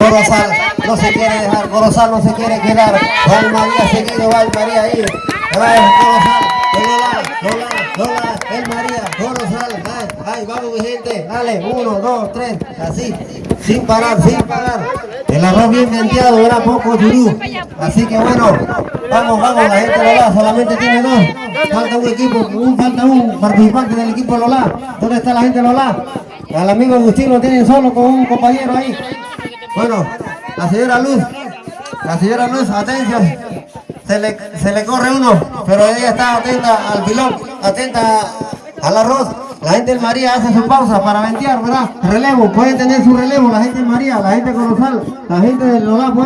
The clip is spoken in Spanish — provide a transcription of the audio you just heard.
Corozal no se quiere dejar, Corozal no se quiere quedar. Va el María seguido, va el María ahí. Corozal, Lola, Lola, Lola, el María, Corozal. Ay, ay, vamos mi gente, dale, uno, dos, tres, así, sin parar, sin parar. El arroz bien venteado, era poco churú. Así que bueno, vamos, vamos, la gente Lola solamente tiene dos. Falta un equipo, un, falta un participante del equipo Lola. ¿Dónde está la gente Lola? Al amigo Agustín lo tienen solo con un compañero ahí. Bueno, la señora Luz, la señora Luz, atención, se le, se le corre uno, pero ella está atenta al pilón, atenta al arroz. La gente del María hace su pausa para ventear, ¿verdad? Relevo, pueden tener su relevo, la gente del María, la gente de Corozal, la gente del puede-